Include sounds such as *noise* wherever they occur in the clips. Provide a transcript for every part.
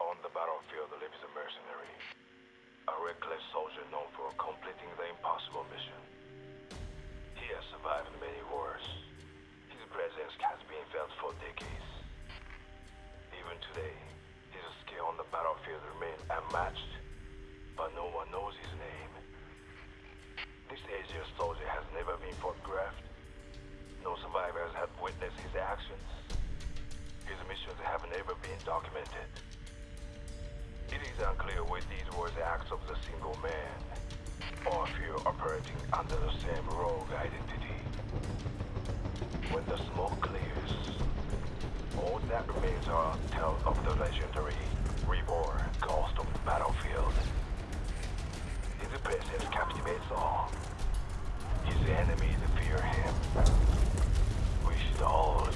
On the battlefield lives a mercenary, a reckless soldier known for completing the impossible mission. He has survived many wars. His presence has been felt for decades. Even today, his skill on the battlefield remains unmatched, but no one knows his name. This Asian soldier has never been photographed. No survivors have witnessed his actions. His missions have never been documented. It is unclear whether these were the acts of the single man, or if you're operating under the same rogue identity. When the smoke clears, all that remains are tales of the legendary reborn ghost of the battlefield. His presence captivates all. His enemies fear him. We should all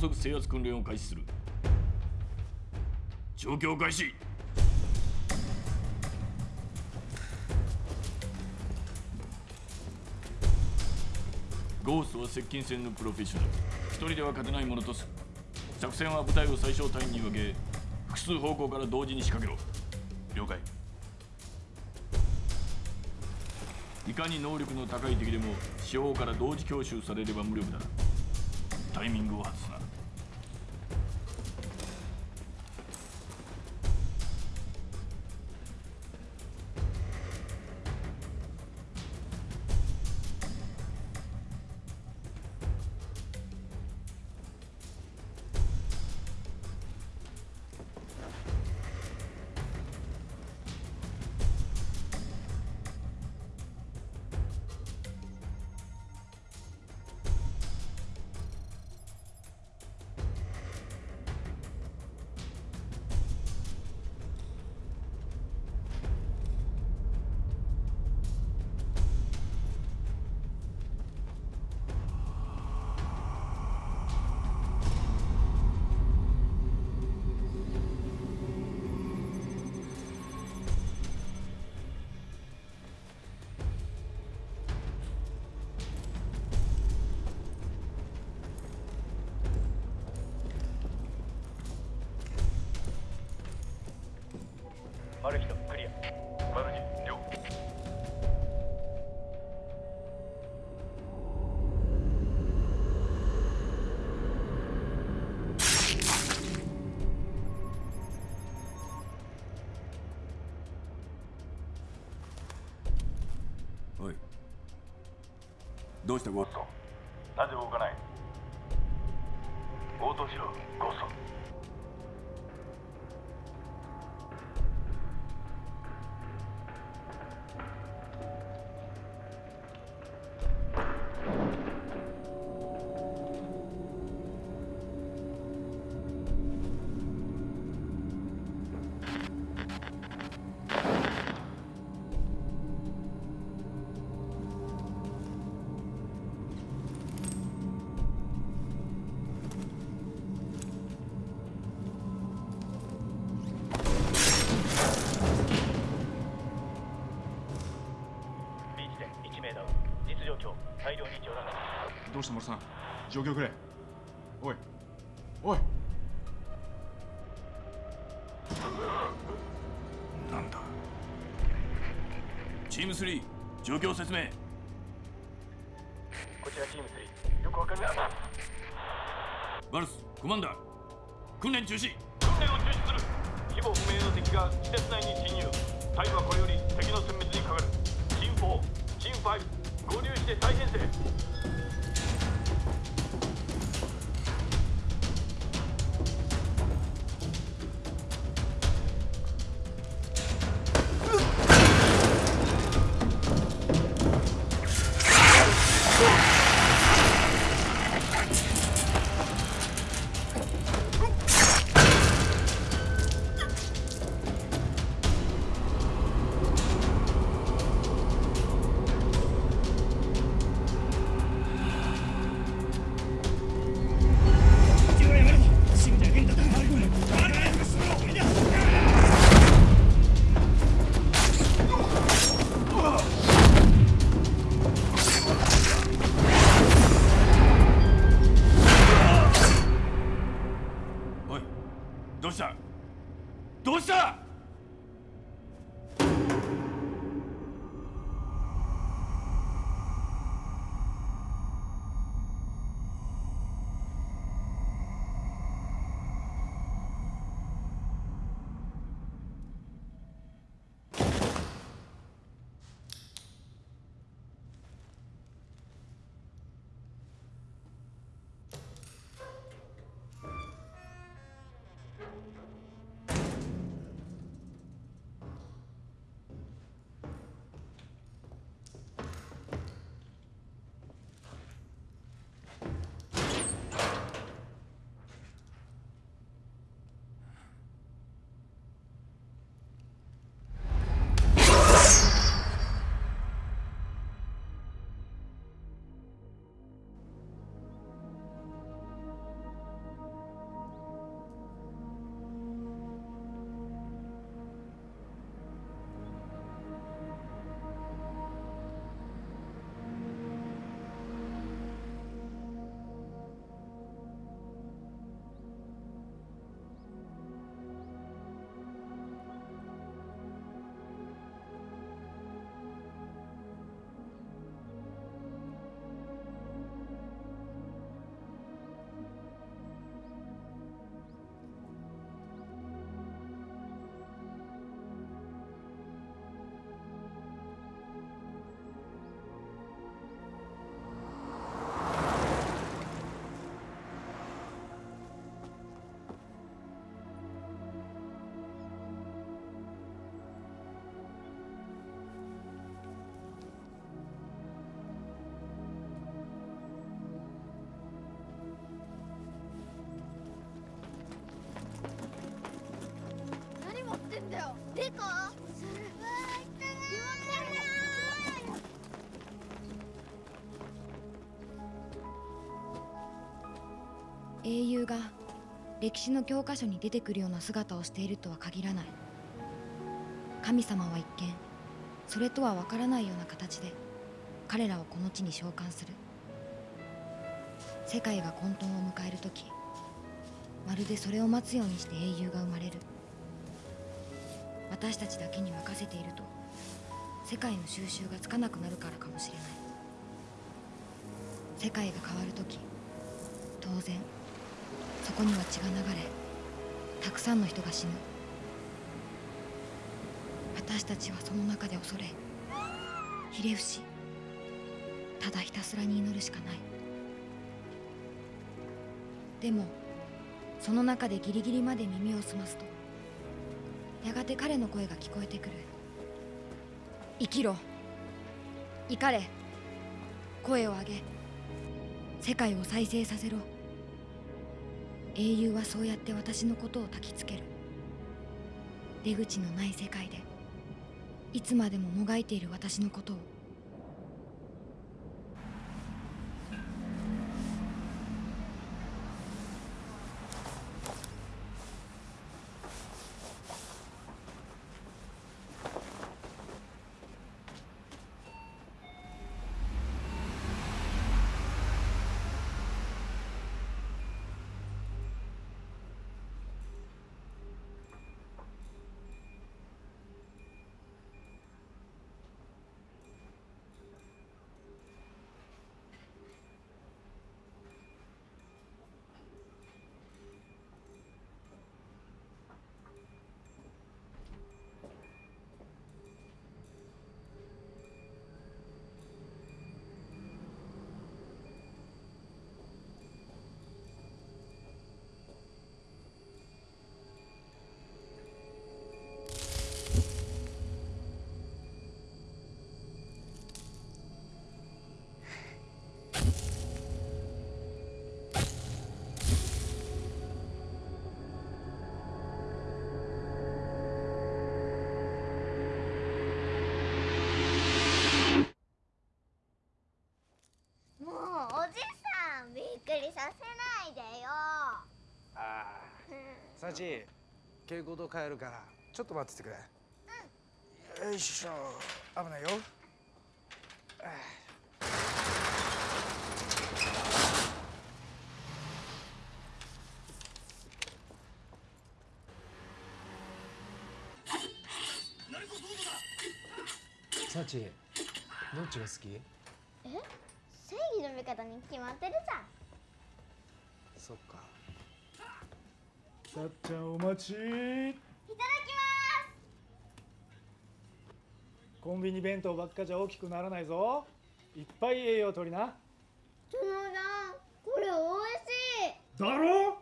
速制圧訓練を開始する。状況開始。ゴーストは接近戦のプロフェッショナル。一人では勝てないものとする。作戦は部隊を最小単位に分け複数方向から同時に仕掛けろ。了解。いかに能力の高い敵でも四方から同時強襲されれば無力だタイミングを外すなどうした状況くれ。おい。おい。なんだ。チーム3状況説明。こちらチーム3よくわかりませんバルスコマンダー。訓練中止英雄が歴史の教科書に出てくるような姿をしているとは限らない。神様は一見それとは分からないような形で彼らをこの地に召喚する。世界が混沌を迎える時まるでそれを待つようにして英雄が生まれる。私たちだけに任せていると世界の収集がつかなくなるからかもしれない。世界が変わる時当然そこには血が流れたくさんの人が死ぬ。私たちはその中で恐れひれ伏しただひたすらに祈るしかない。でもその中でギリギリまで耳を澄ますとやがて彼の声が聞こえてくる。生きろ。怒れ。声を上げ。世界を再生させろ。英雄はそうやって私のことを焚きつける。出口のない世界でいつまでももがいている私のことを蛍光灯変えるからちょっと待っててくれ、うん、よいしょ。危ないよ。サチどっちが好き？え？正義の味方に決まってるじゃん。そっか。さっちゃんお待ちいただきコンビニ弁当ばっかじゃ大きくならないぞ。いっぱい栄養取りな。ますそのさんこれ美味しい。だろ？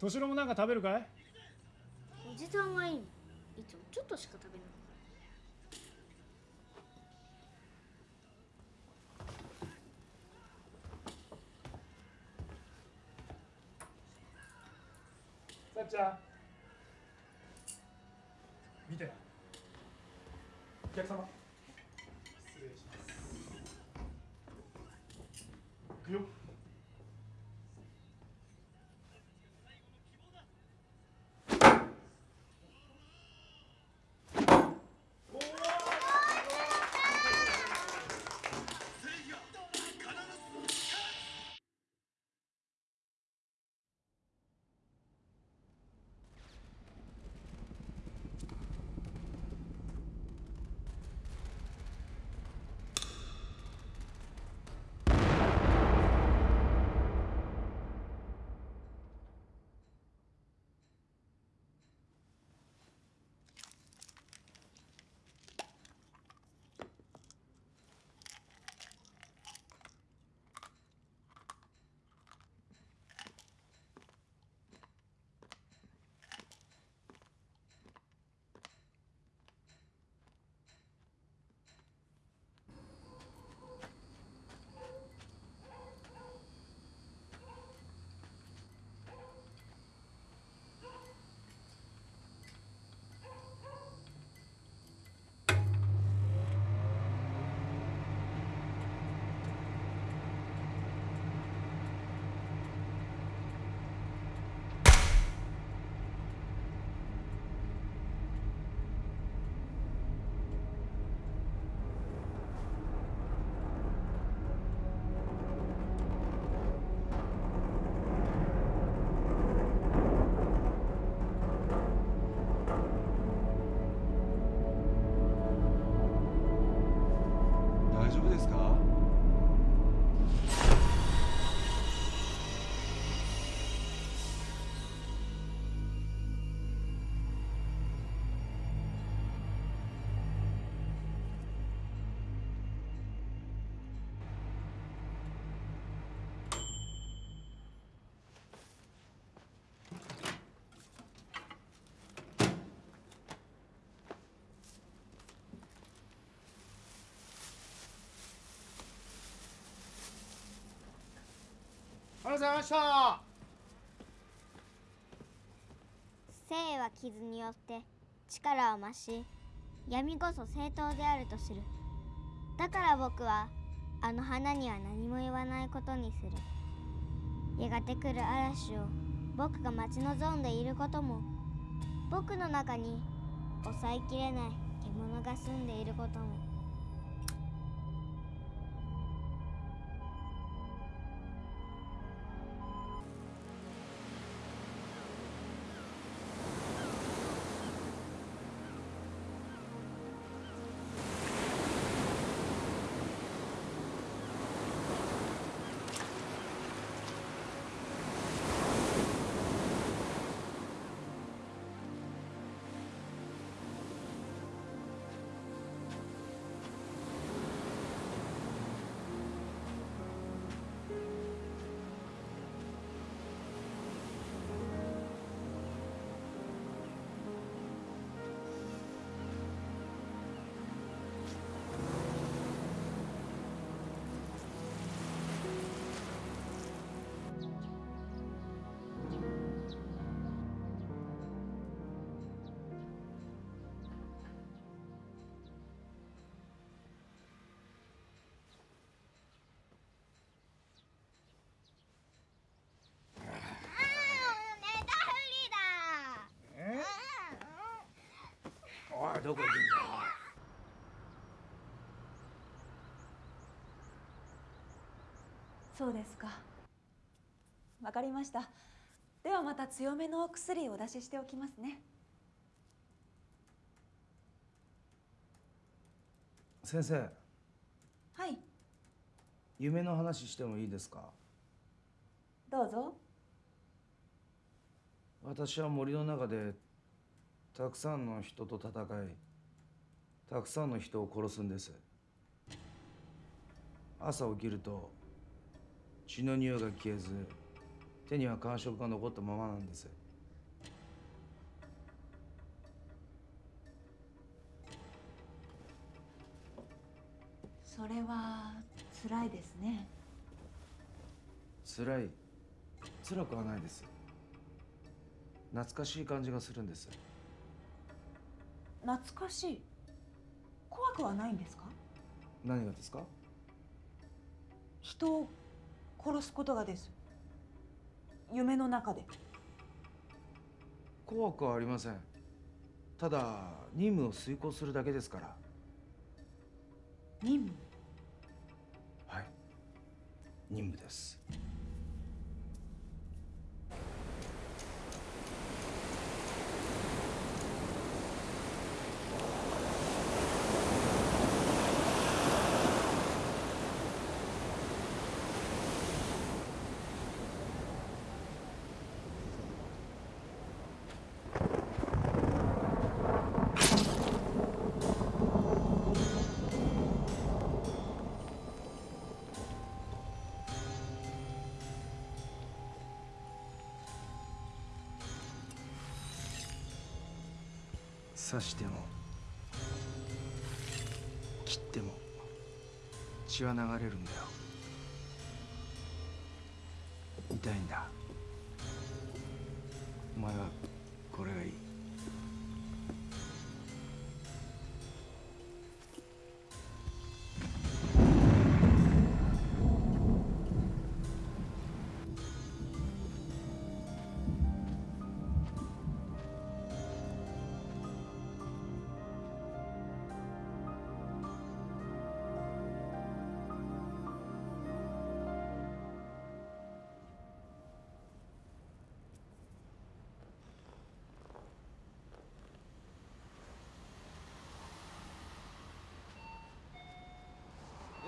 敏郎もなんか食べるかい？おじさんがいいの。いつもちょっとしか食べないっちゃ。ん見てな。お客様。ございました。生は傷によって力を増し闇こそ正当であると知る。だから僕はあの花には何も言わないことにする。やがて来る嵐を僕が待ち望んでいることも僕の中に抑えきれない獣が住んでいることも。おいどこ行くんだ？そうですか。わかりました。ではまた強めのお薬をお出ししておきますね。先生。はい。夢の話してもいいですか？どうぞ。私は森の中でたくさんの人と戦いたくさんの人を殺すんです。朝起きると血の匂いが消えず手には感触が残ったままなんです。それは辛いですね。辛い。辛くはないです。懐かしい感じがするんです懐かしい。怖くはないんですか？何がですか？人を殺すことがです。夢の中で。怖くはありません。ただ任務を遂行するだけですから。任務？はい。任務です刺しても切っても血は流れるんだよ。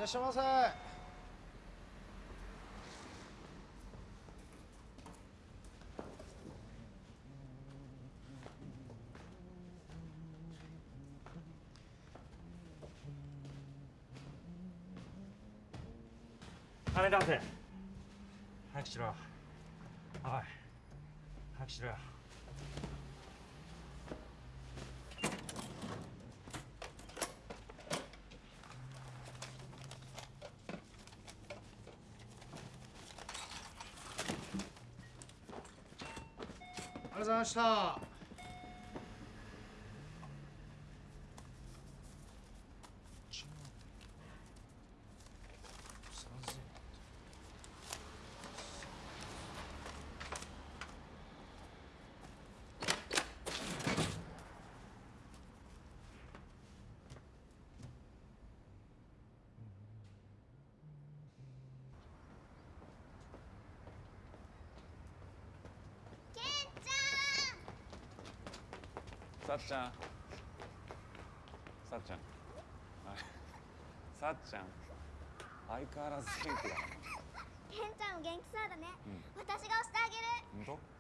っしゃいませ。金出せ早くしろ。おい。早くしろよありがとうございましたケンちさっちゃん。さっちゃん。さっちゃん。相変わらず元気だ。ケンちゃんも元気そうだね、うん。私が押してあげる。本当？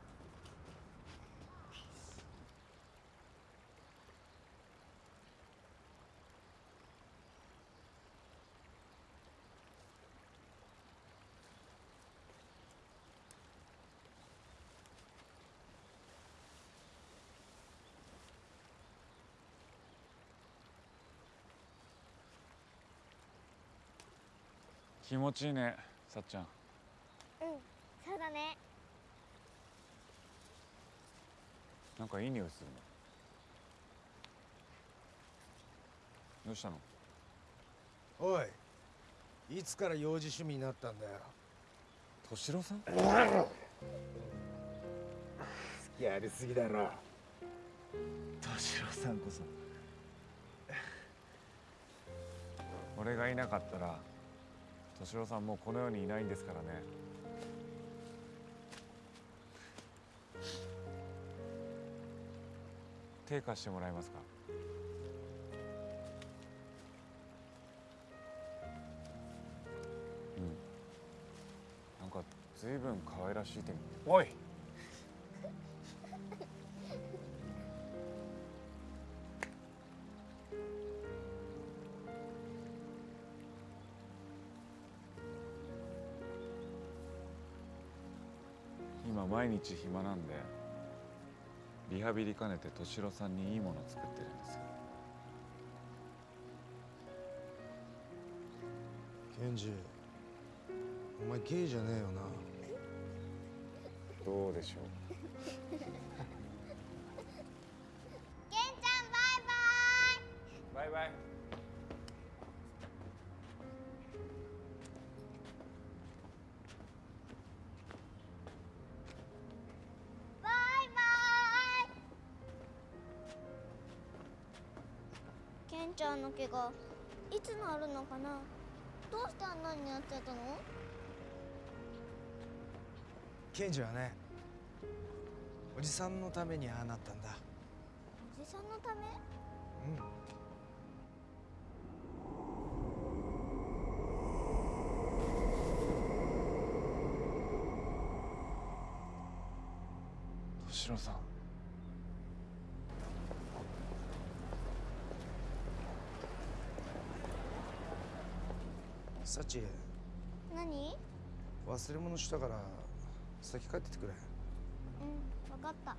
気持ちいいねさっちゃん。うんそうだね。なんかいい匂いするね。どうしたの？おいいつから幼児趣味になったんだよ。敏郎さん？好きやりすぎだろ。敏郎さんこそ。俺がいなかったら敏郎さんもうこの世にいないんですからね。手貸してもらえますか？うん。なか随分可愛らしい手に。おい。日暇なんでリハビリ兼ねて敏郎さんにいいもの作ってるんですよ。ケンジお前ゲイじゃねえよな。どうでしょうちゃんの怪我いつ治るのかな？どうしてあんなになっちゃったの？ケンジはねおじさんのためにああなったんだ。おじさんのため？うん。敏郎さんサチ。何？忘れ物したから先帰っててくれ。うん分かった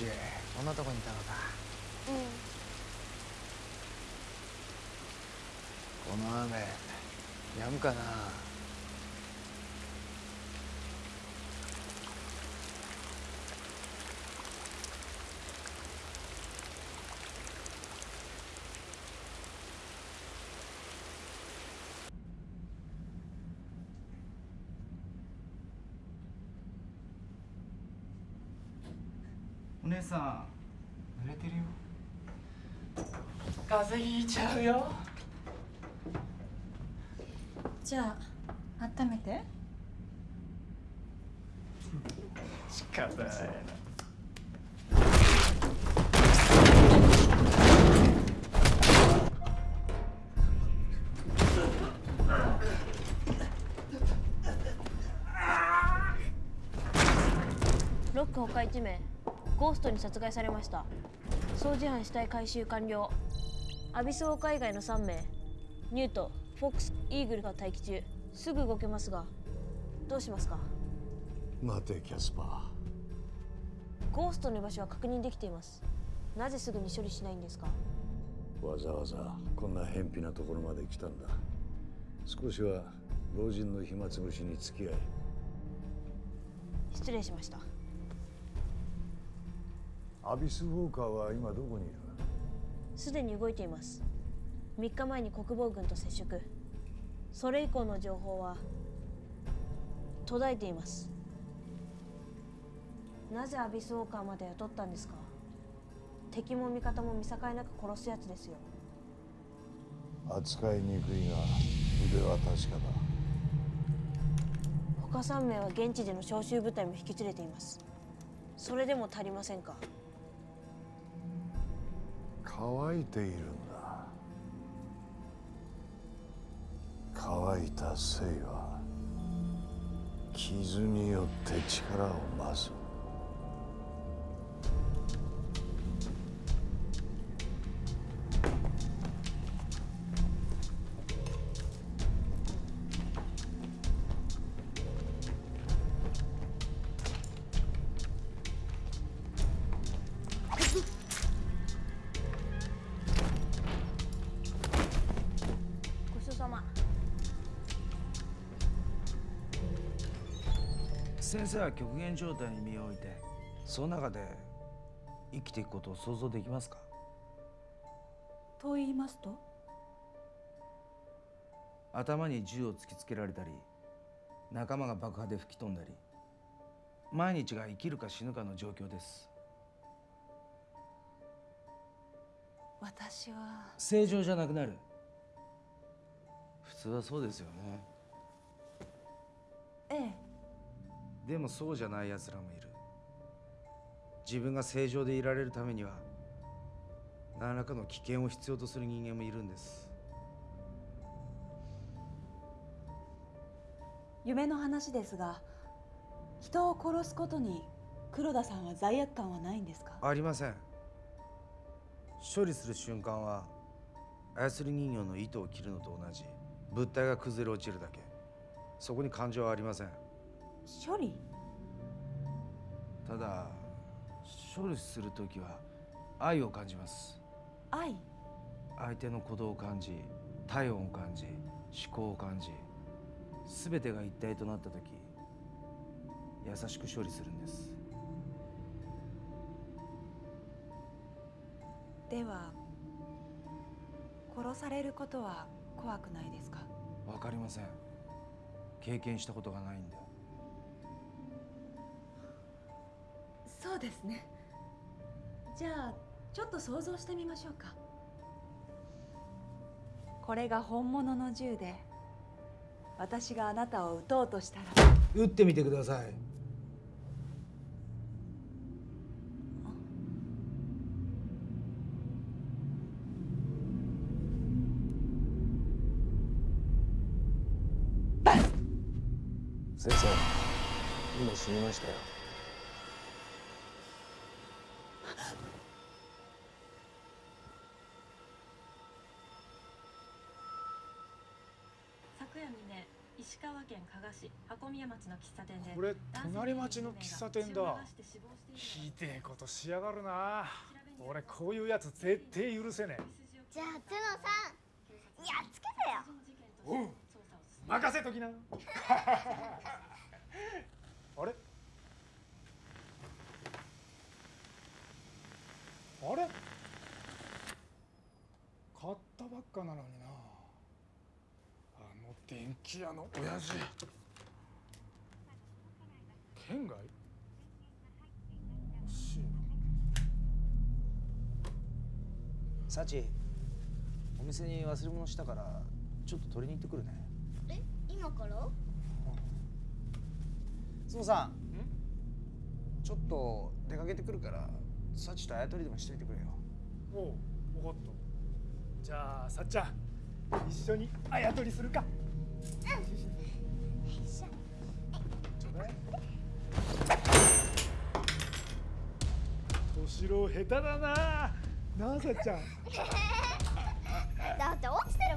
あサチこんなとこにいたのか。うん。この雨やむかな姉さん濡れてるよ。風邪ひいちゃうよ。じゃあ温めて。仕方ないな。ロック他1名ゴーストに殺害されました。掃除班死体回収完了。アビスウォーカー以外の3名。ニュートフォックスイーグルが待機中。すぐ動けますがどうしますか？待てキャスパゴーストの居場所は確認できています。なぜすぐに処理しないんですか？ーわざわざこんな偏僻なところまで来たんだ。少しは老人の暇つぶしに付き合い失礼しましたアビス・ウォーカーは今どこにいる？すでに動いています。3日前に国防軍と接触。それ以降の情報は途絶えています。なぜアビスウォーカーまで雇ったんですか？敵も味方も見境なく殺すやつですよ。扱いにくいが腕は確かだ。他3名は現地での招集部隊も引き連れています。それでも足りませんか？乾いているんだ。乾いた性は傷によって力を増す。先生は極限状態に身を置いてその中で生きていくことを想像できますか？と言いますと？頭に銃を突きつけられたり仲間が爆破で吹き飛んだり毎日が生きるか死ぬかの状況です。私は。正常じゃなくなる。普通はそうですよね。ええでもそうじゃない奴らもいる。自分が正常でいられるためには何らかの危険を必要とする人間もいるんです。夢の話ですが人を殺すことに黒田さんは罪悪感はないんですか？ありません。処理する瞬間は操り人形の糸を切るのと同じ。物体が崩れ落ちるだけ。そこに感情はありません処理？ただ処理する時は愛を感じます。愛？相手の鼓動を感じ体温を感じ思考を感じ全てが一体となった時優しく処理するんです。では殺されることは怖くないですか？わかりません。経験したことがないんでそうですね。じゃあちょっと想像してみましょうか。これが本物の銃で私があなたを撃とうとしたら。撃ってみてください。先生今死にましたよ川県加賀市箱宮町の喫茶店でこれ隣町の喫茶店だ。ひでえことしやがるな。俺こういうやつ絶対許せねえ。じゃあトゥノさんやっつけてよ。おう任せときな。*laughs* あれ？あれ？買ったばっかなのに電気屋の親父。県外？おかしいな。サチお店に忘れ物したからちょっと取りに行ってくるね。え？今から？スノさん。ちょっと出かけてくるからサチとあやとりでもしといてくれよ。おう分かった。じゃあさっちゃん一緒にあやとりするか敏郎下手だななあさちゃん。だって落ちて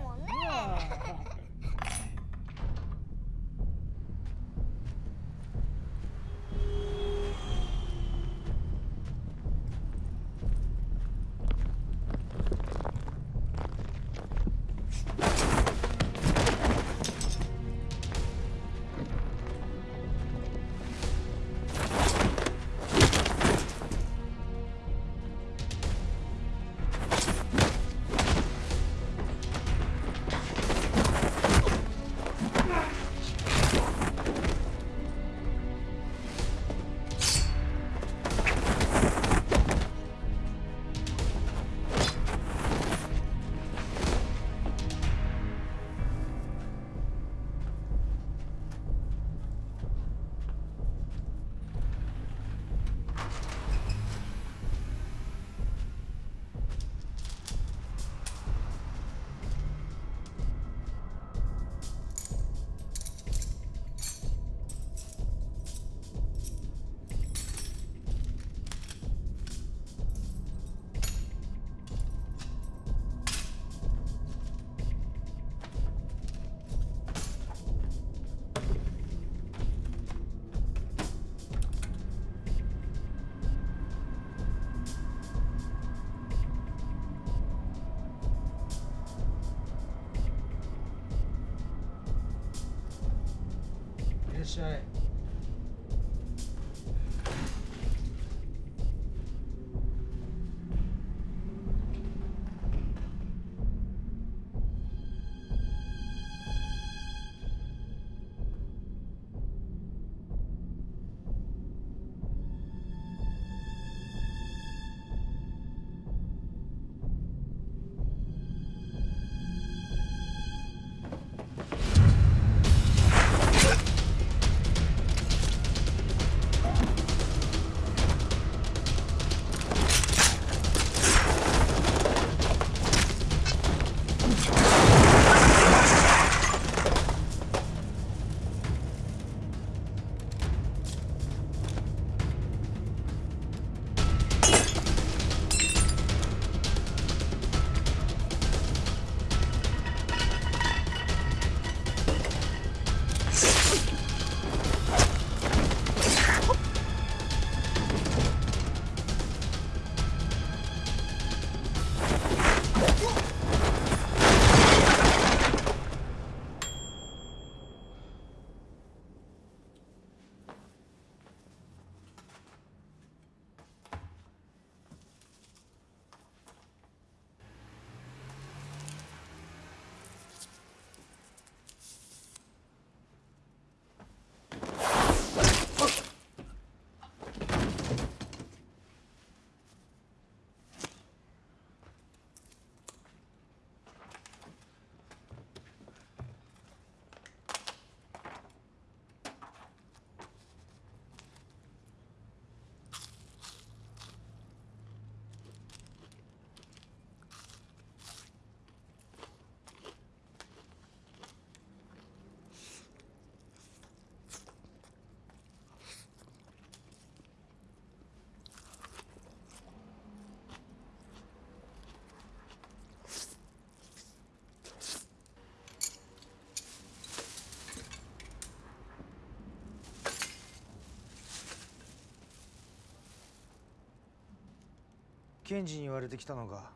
ケンジに言われてきたのか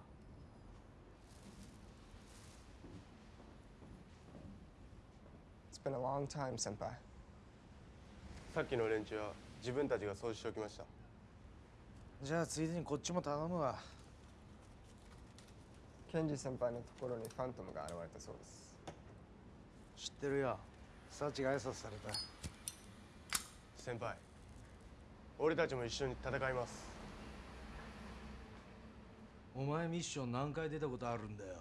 It's been a long time, 先輩。さっきの連中は自分たちが掃除しておきました。じゃあついでにこっちも頼むわケンジ先輩のところにファントムが現れたそうです。知ってるよサチが挨拶された先輩、俺たちも一緒に戦います。お前ミッション何回出たことあるんだよ。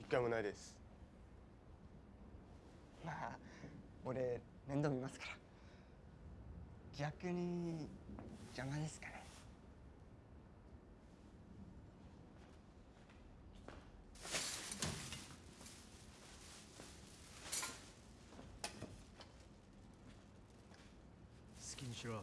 一回もないです。まあ俺面倒見ますから。逆に邪魔ですかね。好きにしろ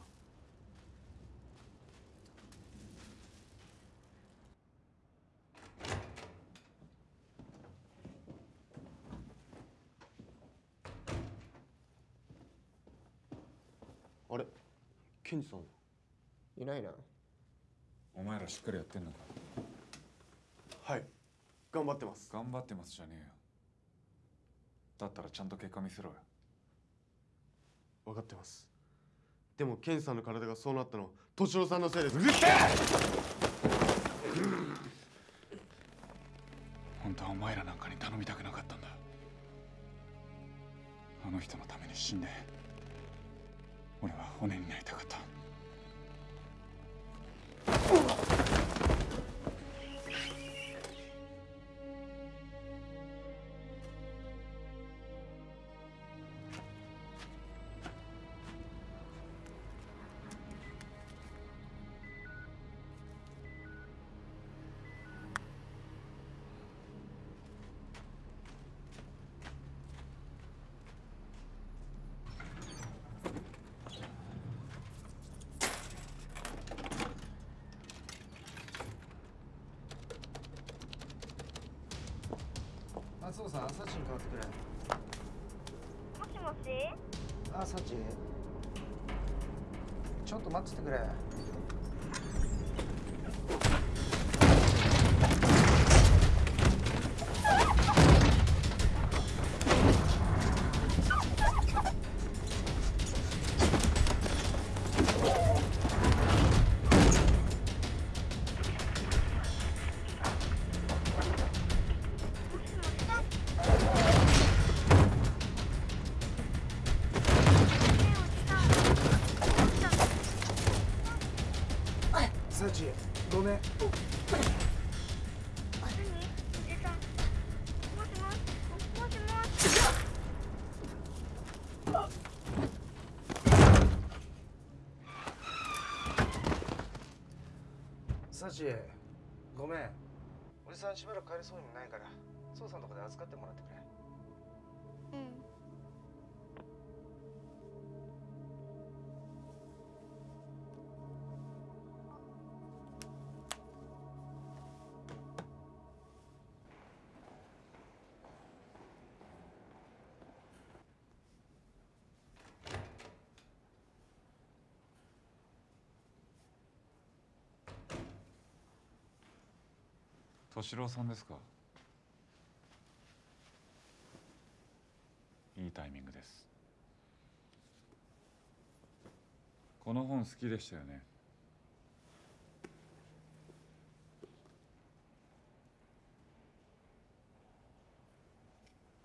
あれケンジさんいないな。お前らしっかりやってんのか？はい。頑張ってます。頑張ってますじゃねえよ。だったらちゃんと結果見せろよ。分かってます。でもケンジさんの体がそうなったの敏郎さんのせいです。う *laughs* る本当はお前らなんかに頼みたくなかったんだ。あの人のために死んで俺は骨になりたかった。松尾さんサチに代わってくれ。もしもし？あサチ。ちょっと待っててくれごめん。おじさんしばらく帰れそうにもないから捜査のとこで預かってもらって敏郎さんですか？いいタイミングです。この本好きでしたよね。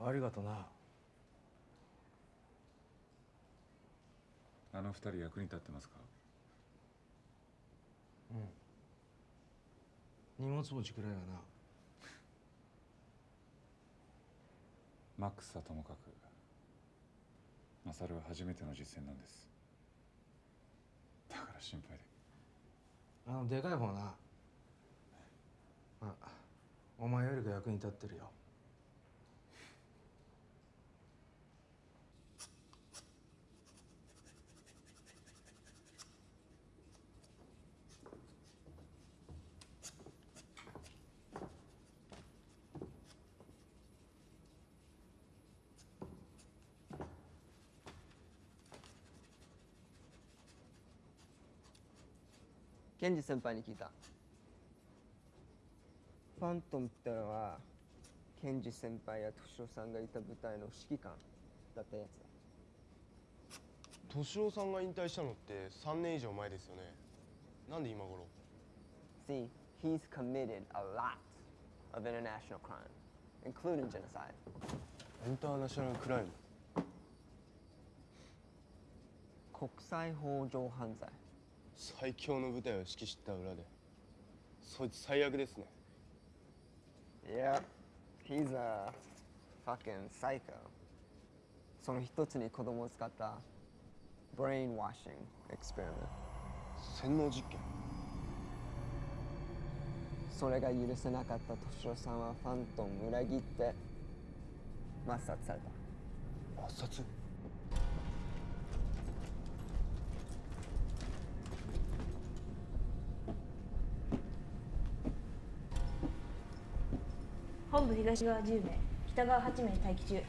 ありがとな。あの二人役に立ってますか？うん荷物持ちくらいはな。マックスはともかく。マサルは初めての実践なんです。だから心配で。あのでかい方な。あお前よりが役に立ってるよケンジ先輩に聞いた。ファントムってのはケンジ先輩や敏郎さんがいた部隊の指揮官だったやつだ。敏郎さんが引退したのって3年以上前ですよね。なんで今頃？See, he's committed a lot of international crime, including genocide. インターナショナルクライム国際法上犯罪。最強の部隊を指揮した裏でそいつ最悪ですね Yep, he's a fucking psycho. その一つに子供を使った brainwashing experiment. 洗脳実験それが許せなかった敏郎さんはファントンを裏切って抹殺された。抹殺？本部東側10名北側8名待機中。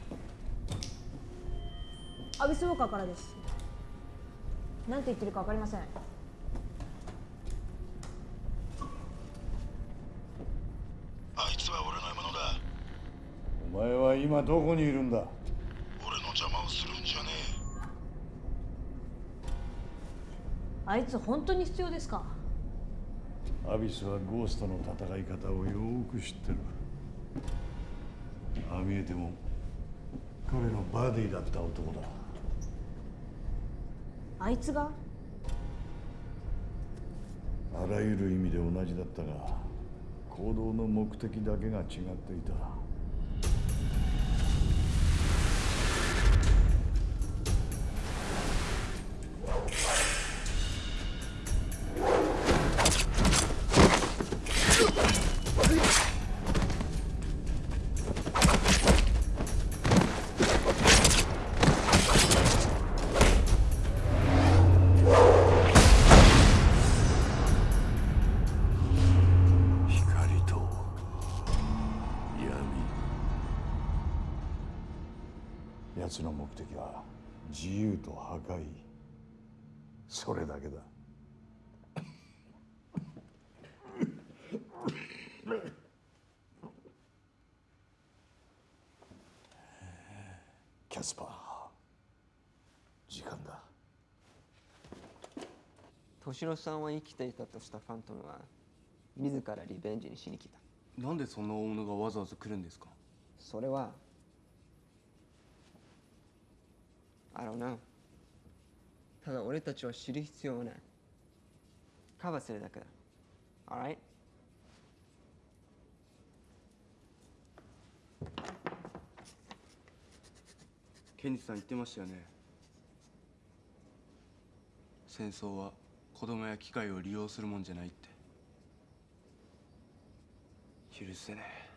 アビスウォーカーからです。何て言ってるか分かりません。あいつは俺の獲物だ。お前は今どこにいるんだ？俺の邪魔をするんじゃねあいつ本当に必要ですか？えアビスはゴーストの戦い方をよーく知ってるああ見えても彼のバディだった男だ。あいつが？あらゆる意味で同じだったが行動の目的だけが違っていた的は自由と破壊それだけだ。キャスパー時間だ。敏郎さんは生きていたとしたファントムは自らリベンジにしに来た。なんでそんな大物がわざわざ来るんですか？それは I don't know ただ俺たちは知る必要はない。カバーするだけだ。Alright? ケンジさん言ってましたよね。戦争は子供や機械を利用するもんじゃないって。許せねえ。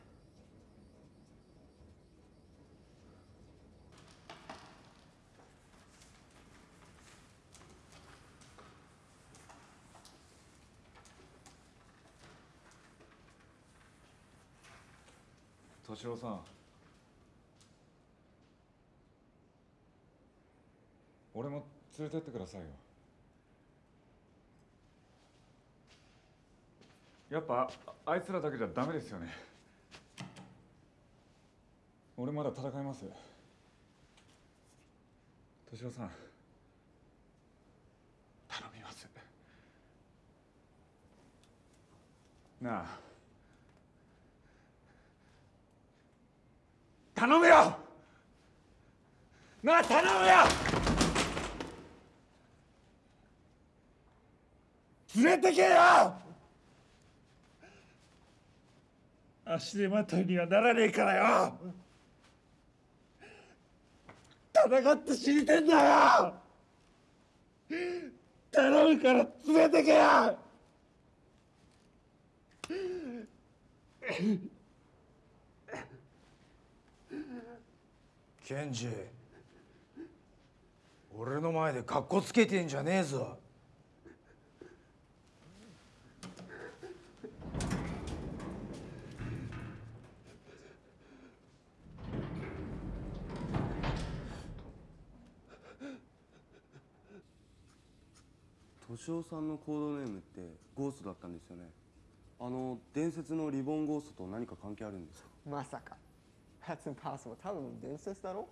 敏郎さん。俺も連れてってくださいよ。やっぱああいつらだけじゃダメですよね。俺まだ戦います。敏郎さん。頼みます。なあ。頼むよ。なあ頼むよ。連れてけよ。足手まといにはならねえからよ。戦って死にてんだよ。頼むから連れてけよ。ケンジ。俺の前でカッコつけてんじゃねえぞ。敏夫さんのコードネームってゴーストだったんですよね。あの伝説のリボンゴーストと何か関係あるんですか？まさか That's impossible. 多分伝説だろ？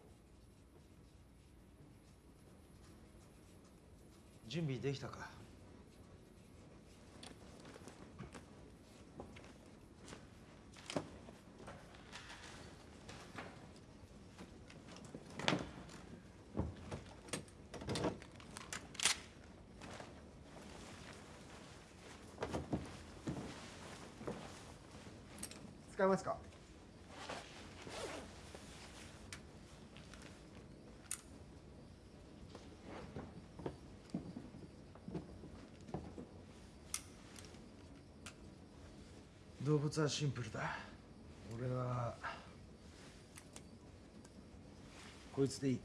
準備できたか？使いますか？動物はシンプルだ。俺はこいつでいい。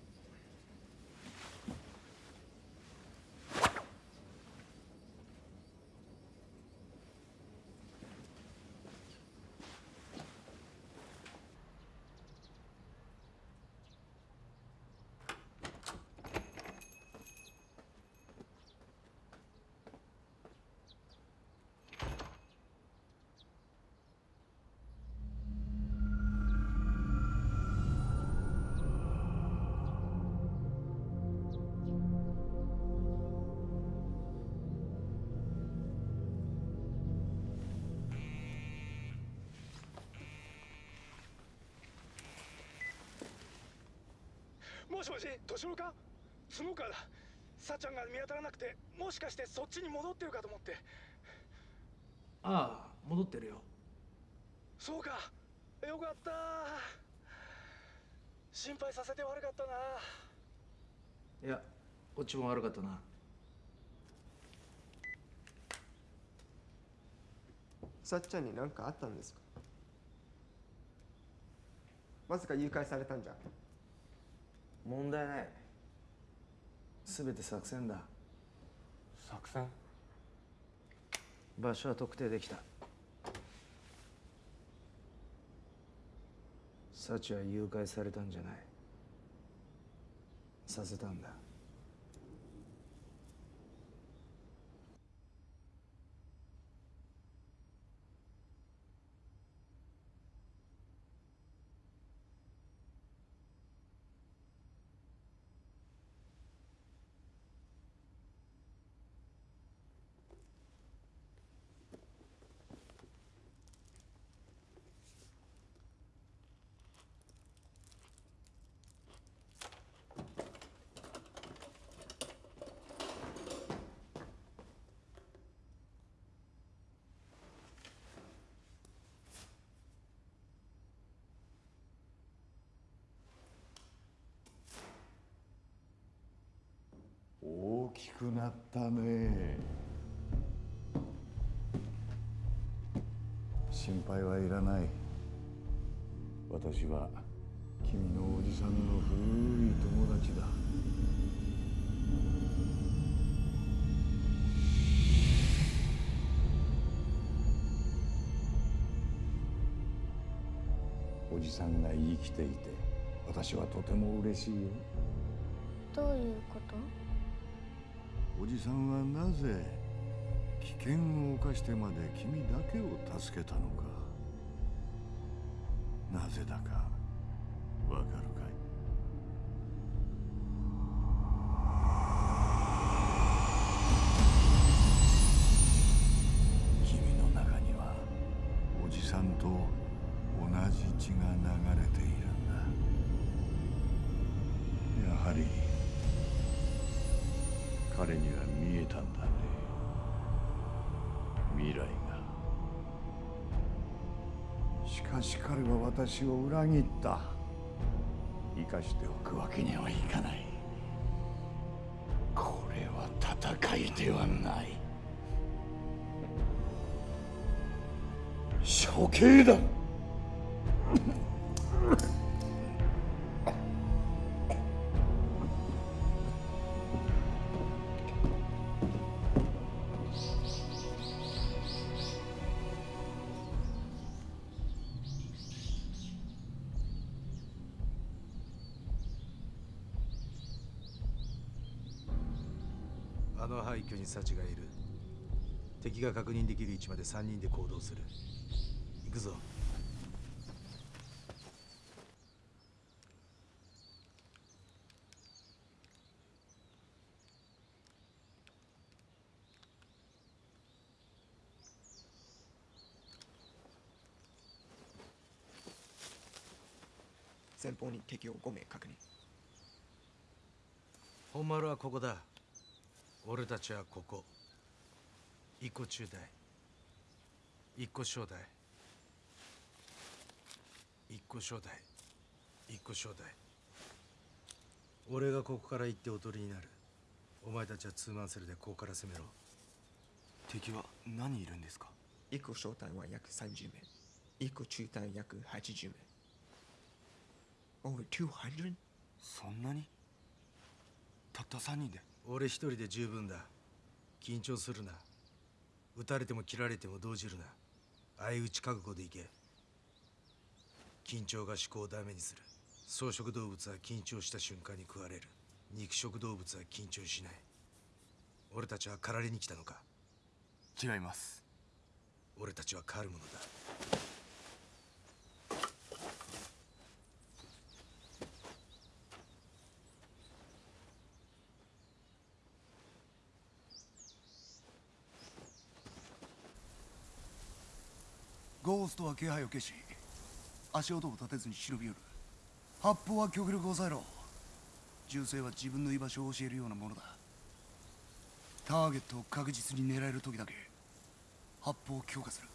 もしもし敏郎か？角川だ。さっちゃんが見当たらなくてもしかしてそっちに戻ってるかと思って。ああ戻ってるよ。そうか。よかった。心配させて悪かったな。いやこっちも悪かったな。さっちゃんに何かあったんですか？まさか誘拐されたんじゃ問題ない。全て作戦だ。作戦？場所は特定できた。サチは誘拐されたんじゃない。させたんだ大きくなったね。心配はいらない。私は君のおじさんの古い友達だ。おじさんが生きていて私はとても嬉しいよ。どういうこと？おじさんはなぜ危険を冒してまで君だけを助けたのか。なぜだか。私を裏切った。生かしておくわけにはいかない。これは戦いではない。処刑だ。あの廃墟にサチがいる。敵が確認できる位置まで3人で行動する。行くぞ。前方に敵を5名確認。本丸はここだ俺たちはここ。一個中大。一個小大。個招待一個招待俺がここから行っておとりになる。お前たちはツーマンセルでここから攻めろ。敵は何いるんですか？1個招待は約30名。1個中隊約80名。Over 200? そんなに？たった3人で？俺一人で十分だ。緊張するな。撃たれても切られても動じるな。相打ち覚悟でいけ。緊張が思考をダメにする。草食動物は緊張した瞬間に食われる。肉食動物は緊張しない。俺たちは狩られに来たのか？違います。俺たちは狩るものだゴーストは気配を消し足音を立てずに忍び寄る。発砲は極力抑えろ。銃声は自分の居場所を教えるようなものだ。ターゲットを確実に狙える時だけ発砲を強化する。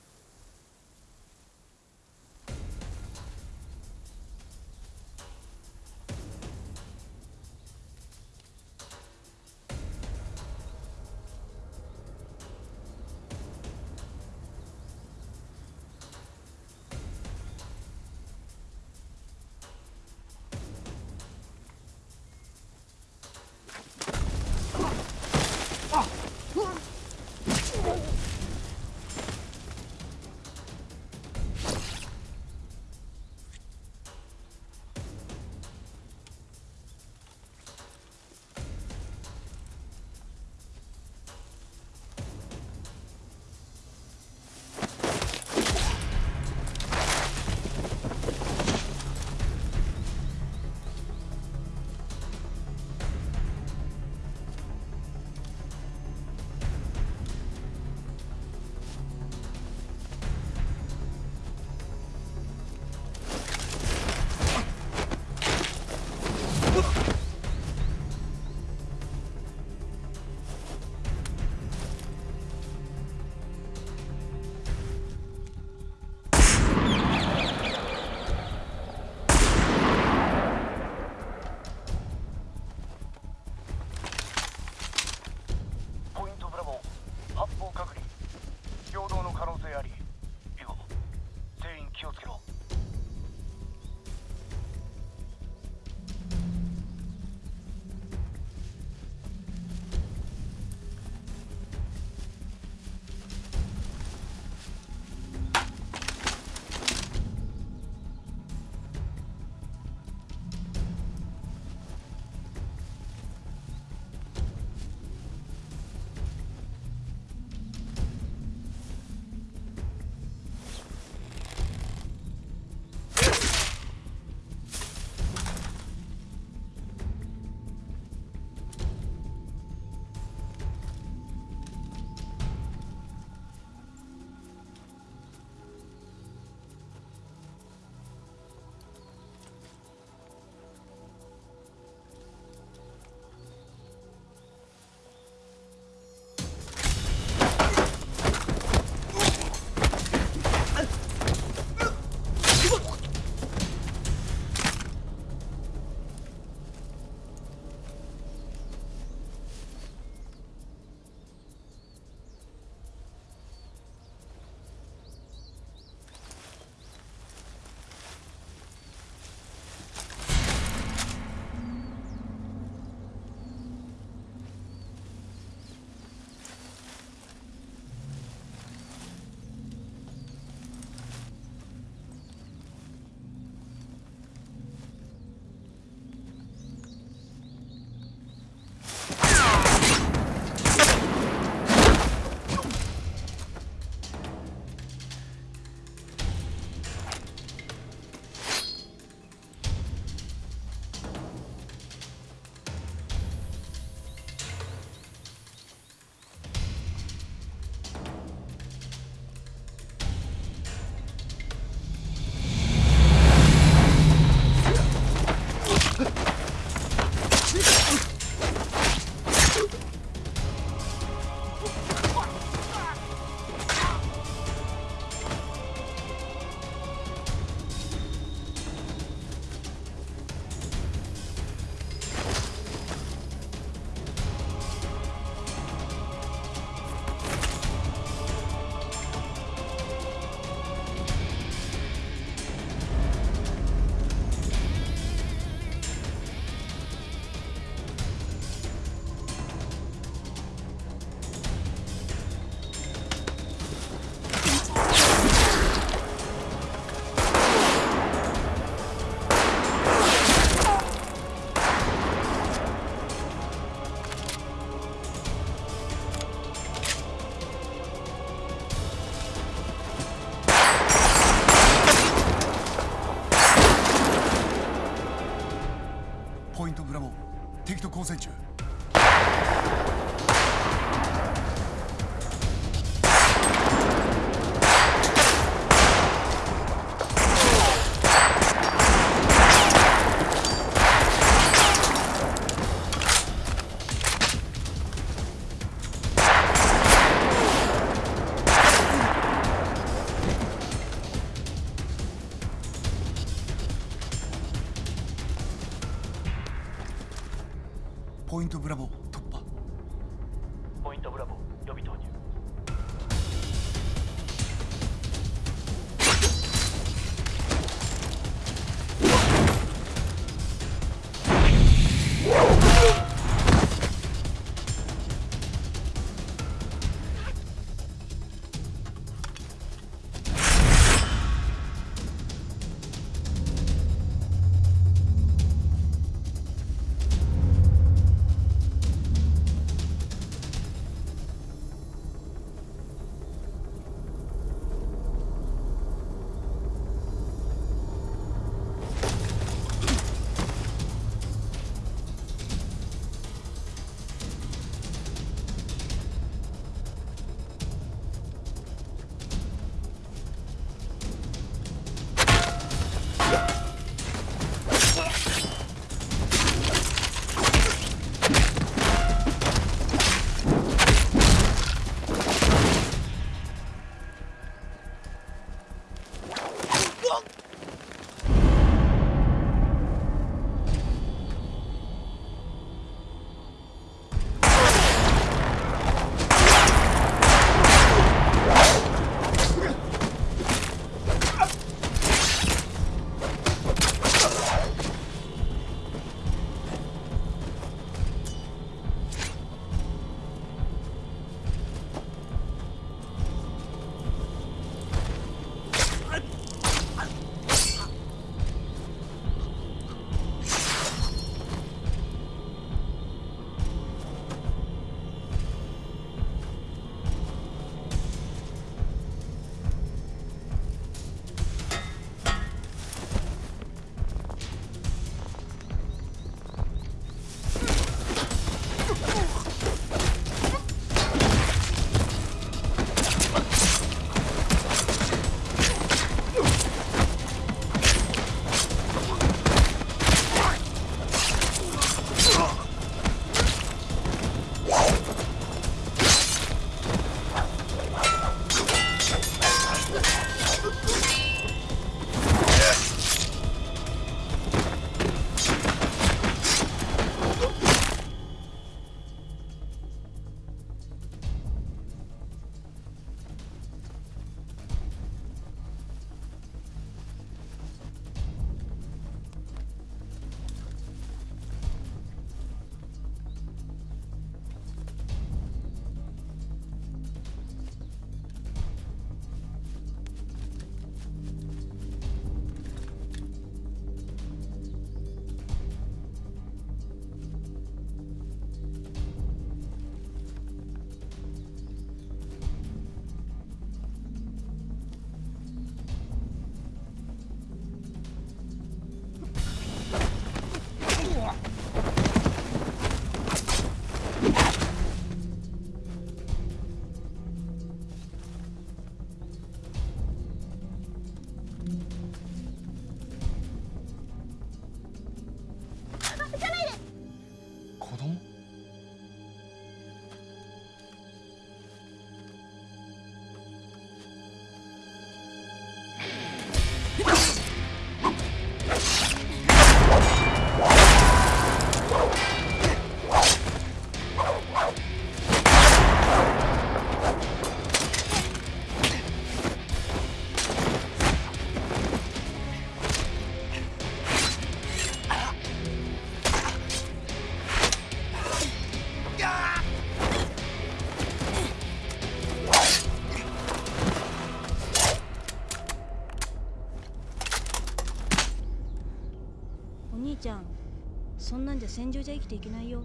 戦場じゃ生きていけないよ。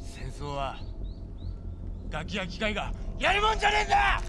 戦争はガキや機械がやるもんじゃねえんだ！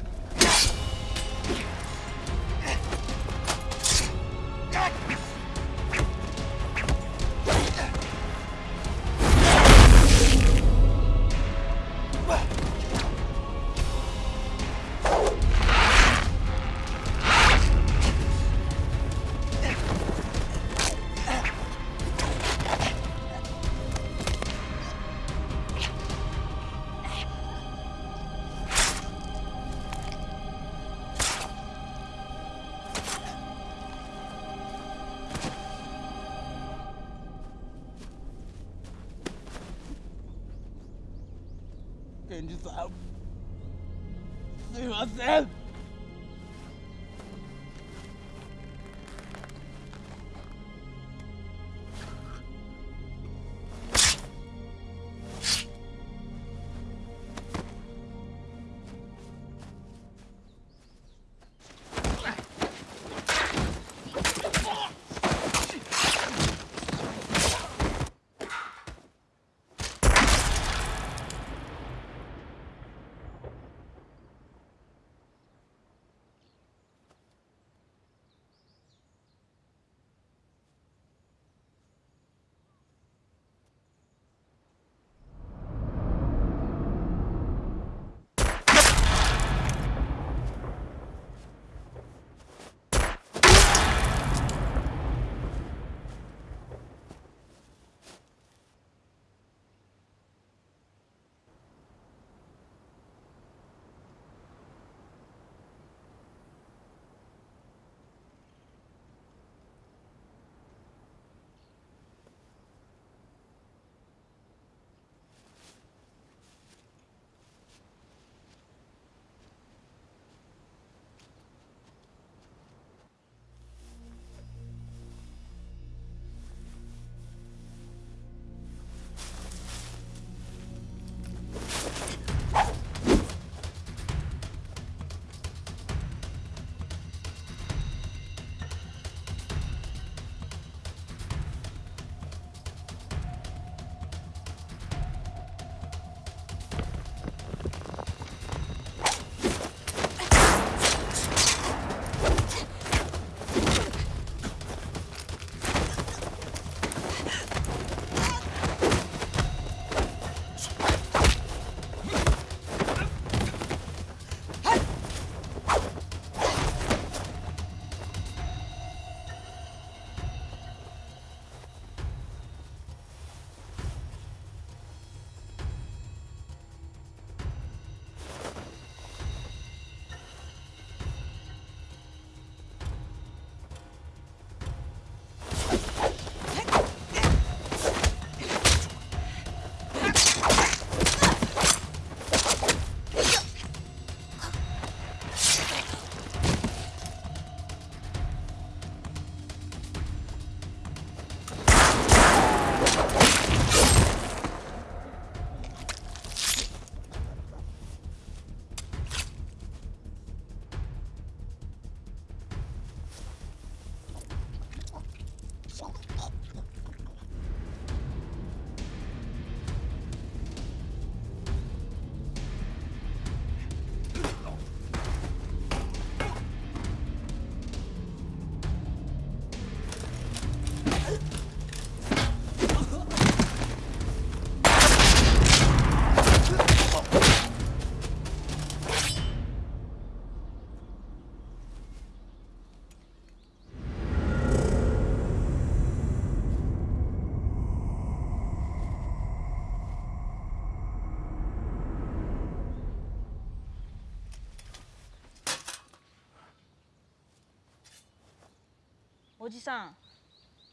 おじさん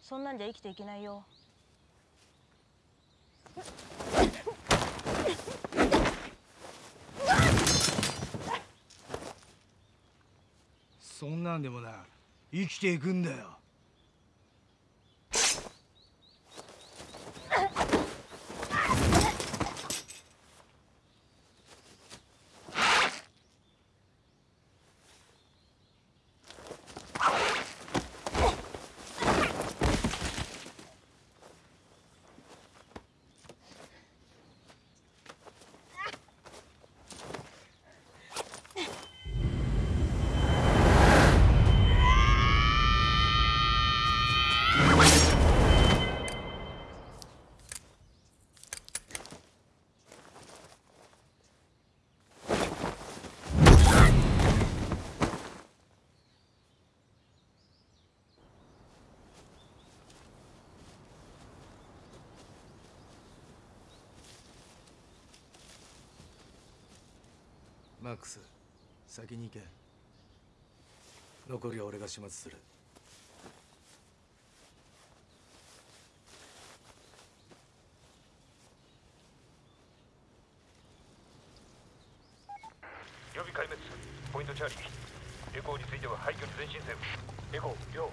そんなんじゃ生きていけないよ。そんなんでもな生きていくんだよ。マックス先に行け。残りは俺が始末する。予備壊滅。ポイントチャーリーエコーについては廃墟に前進せよ。エコー両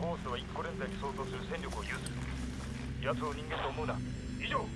コースは1個連帯に相当する戦力を有する。奴を人間と思うな。以上。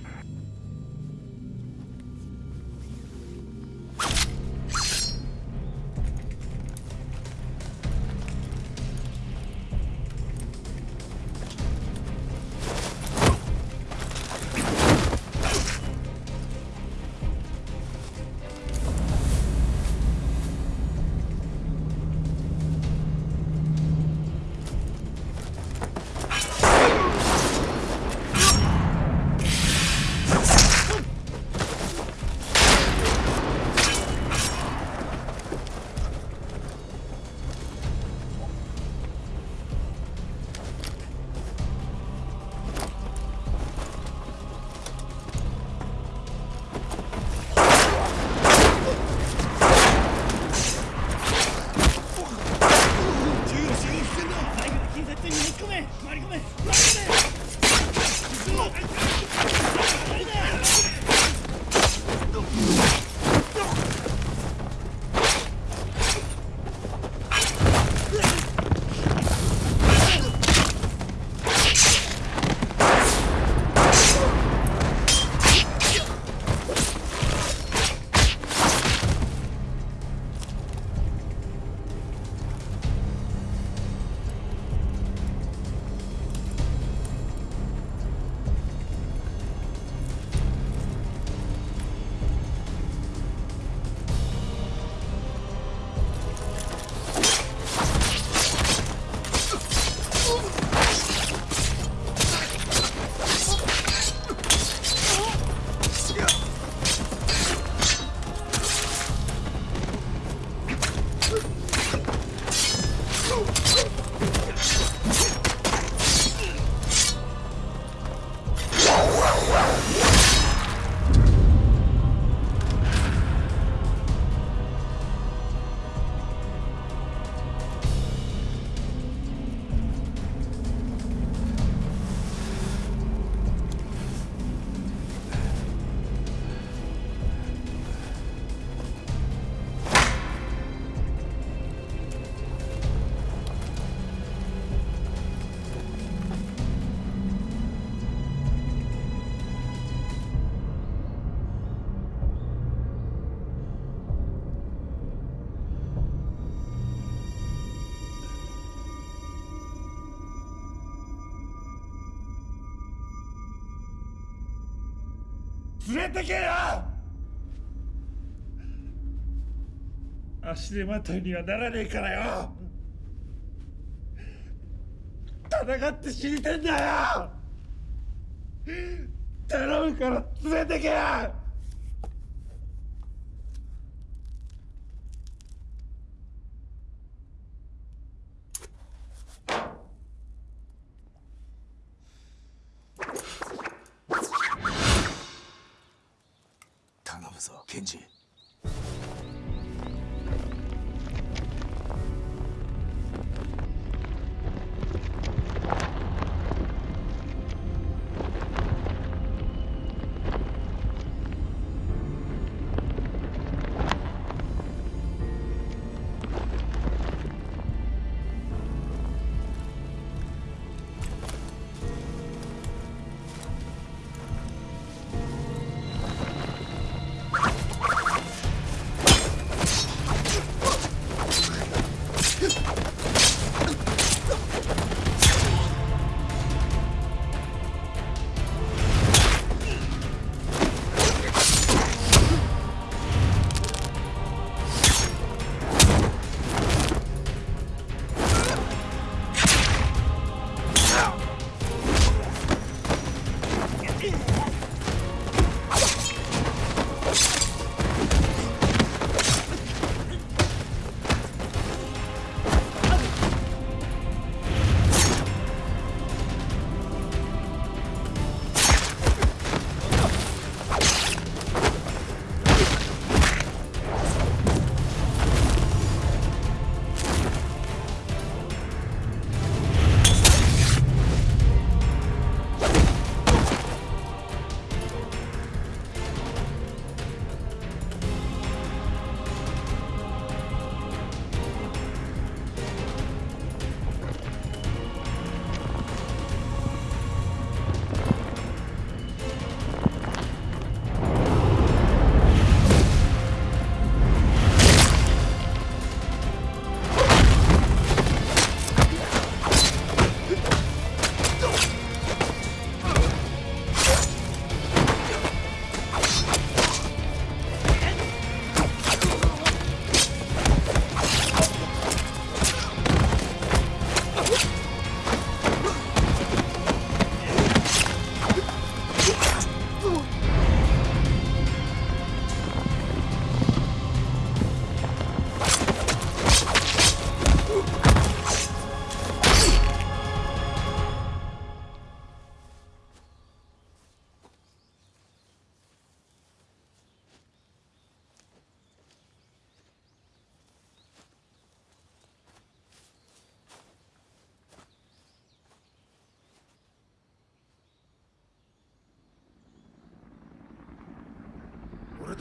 連れてけよ！足手まといにはならねえからよ！戦って死にてんだよ！頼むから連れてけよ！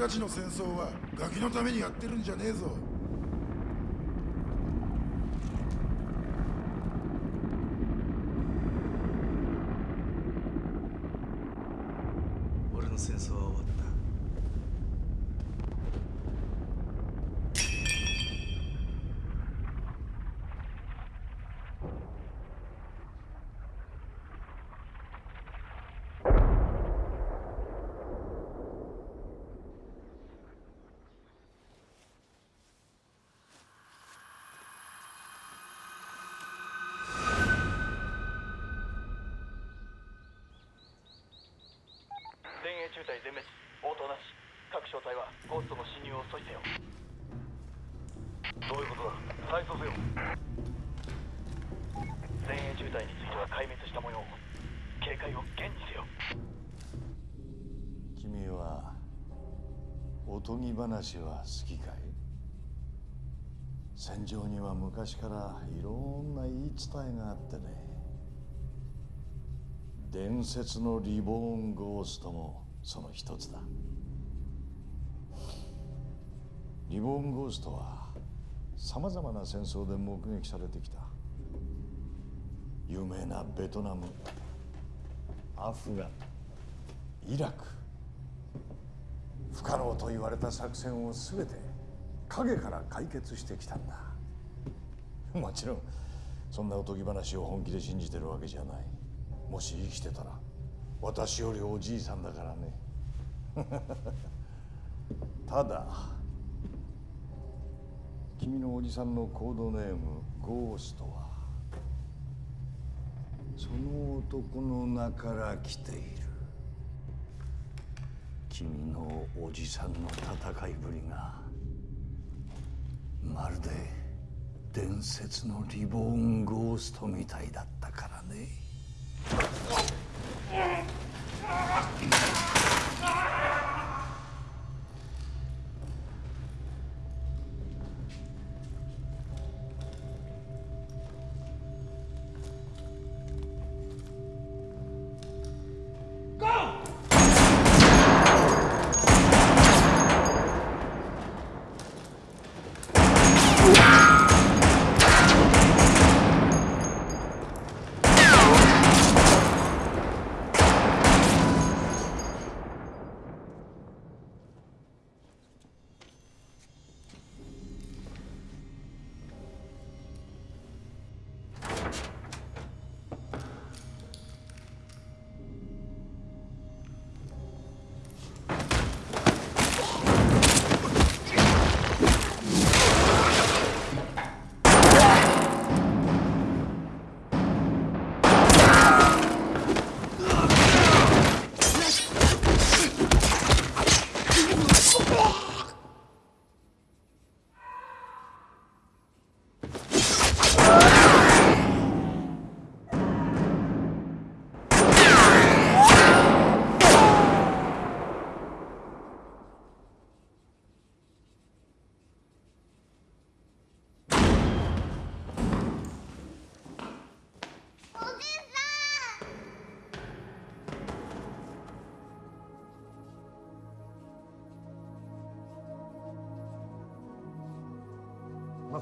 たちの戦争はガキのためにやってるんじゃねえぞ俺の戦争は終わった前衛中隊全滅応答なし各小隊はゴーストの侵入を阻止せよ。どういうことだ？再送せよ。前衛中隊については壊滅した模様。警戒を厳にせよ。君はおとぎ話は好きかい？戦場には昔からいろんな言い伝えがあってね。伝説のリボーンゴーストもその一つだ。リボーンゴーストはさまざまな戦争で目撃されてきた有名なベトナムアフガンイラク不可能と言われた作戦を全て影から解決してきたんだ。もちろんそんなおとぎ話を本気で信じてるわけじゃない。もし生きてたら私よりおじいさんだからね。*laughs* ただ君のおじさんのコードネームゴーストは。その男の名から来ている。君のおじさんの戦いぶりがまるで伝説のリボーンゴーストみたいだったからね。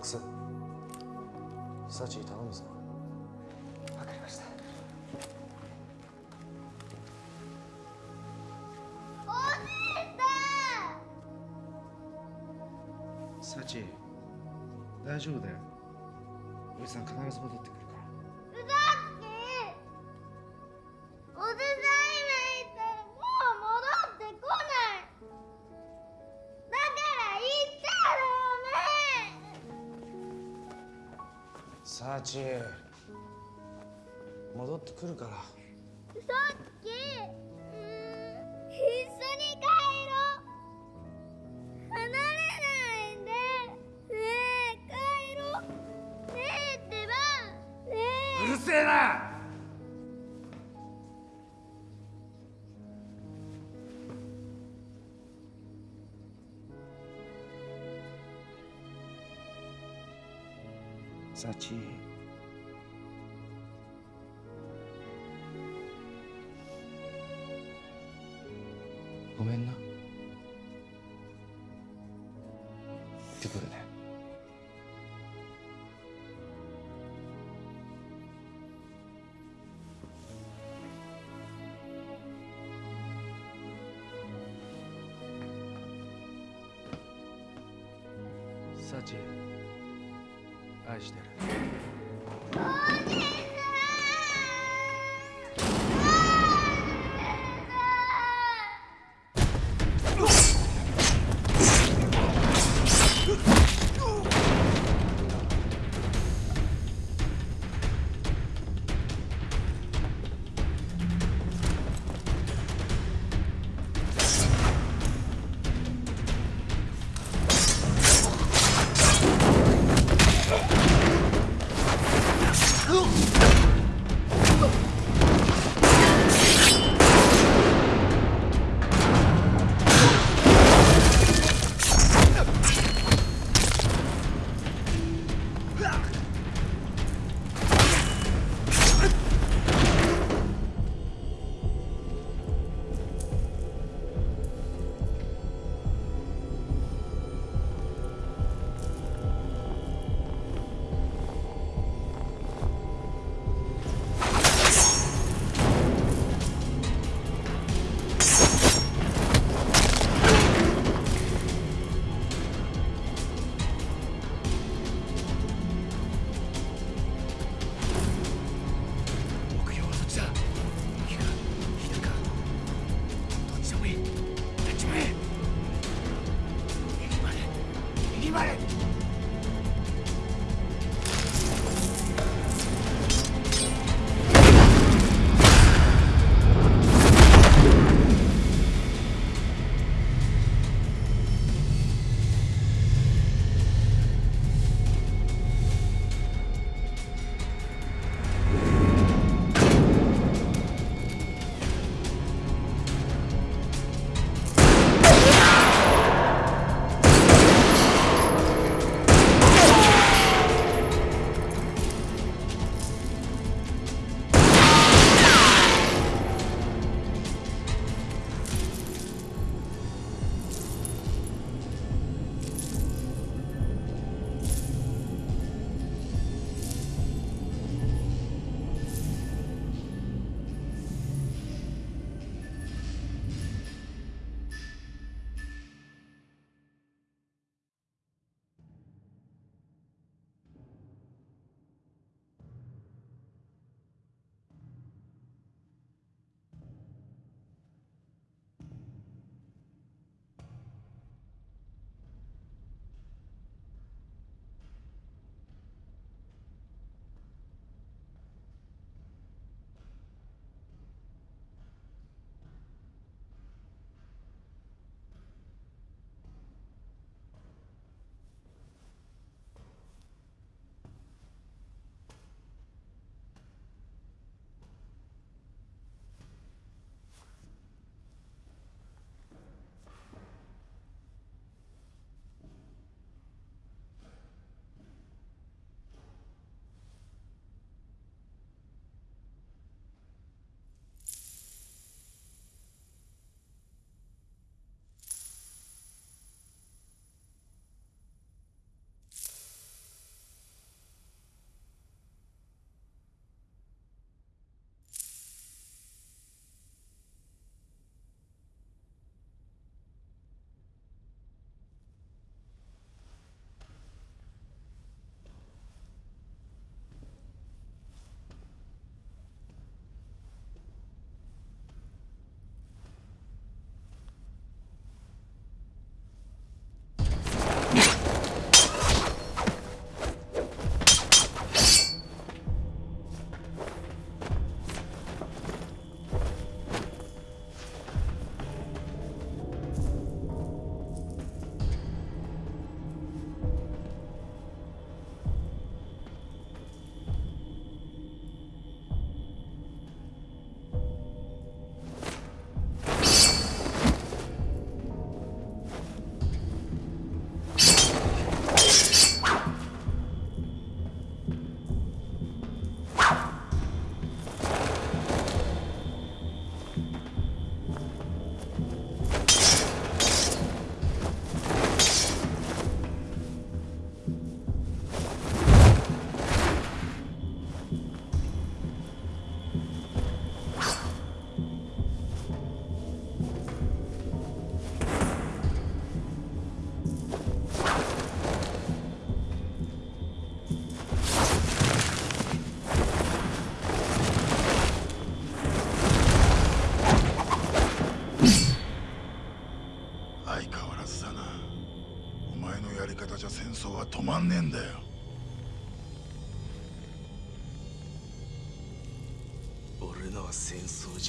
クスサチ頼むぞ。わかりました。サチ大丈夫だよ。おじさん必ず戻ってサチ戻ってくるから。さっきうーん。一緒に帰ろう。離れないで。ねえ帰ろう。ねえってば。ねえ。うるせえなサチ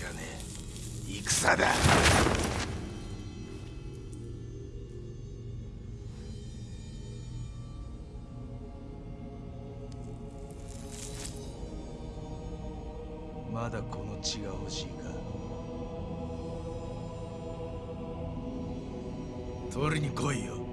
ゃね。え戦だ。まだこの血が欲しいか。取りに来いよ。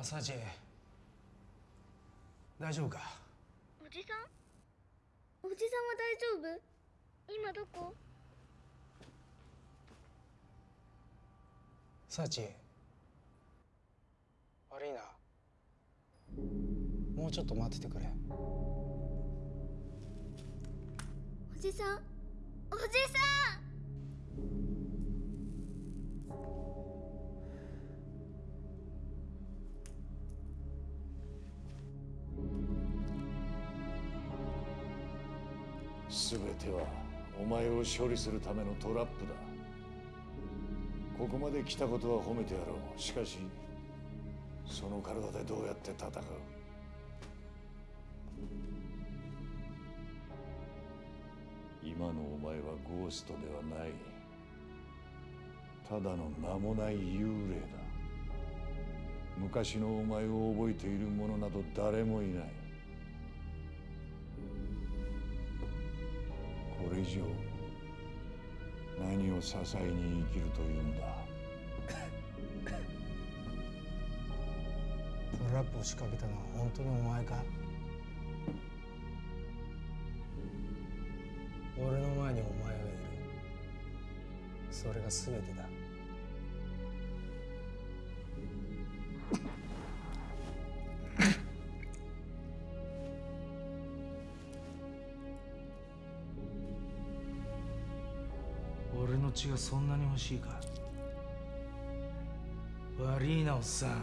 朝知恵大丈夫か？おじさん？おじさんは大丈夫？今どこ？サチ悪いな。もうちょっと待っててくれ。おじさん？おじさん全てはお前を処理するためのトラップだ。ここまで来たことは褒めてやろう。しかしその体でどうやって戦う？今のお前はゴーストではない。ただの名もない幽霊だ。昔のお前を覚えている者など誰もいない。れ以上何を支えに生きるというんだ？*laughs* トラップを仕掛けたのは本当にお前か？俺の前にお前がいる。それが全てだ。ちがそんなに欲しいか？悪いなおっさん。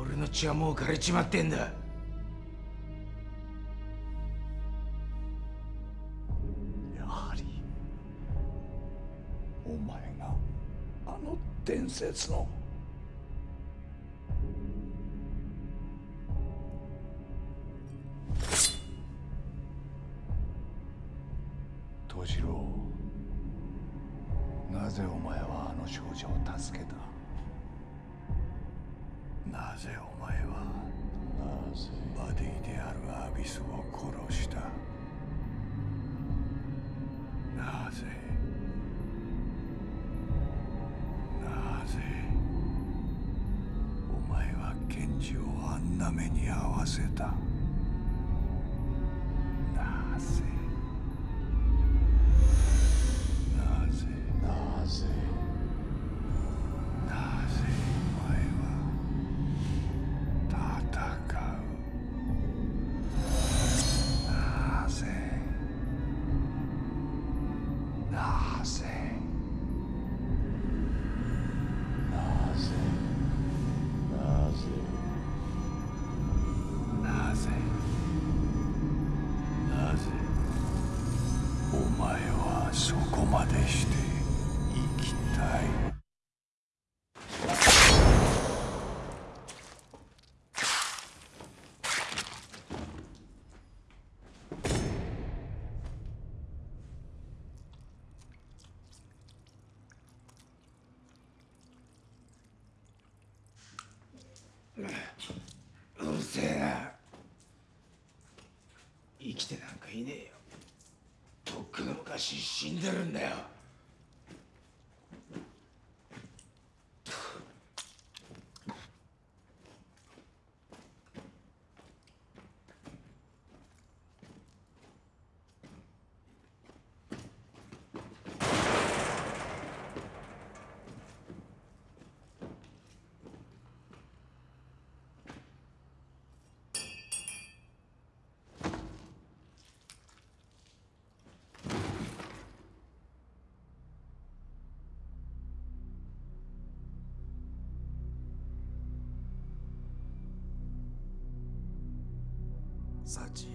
俺の血はもう枯れちまってんだ。やはりお前があの伝説のサチ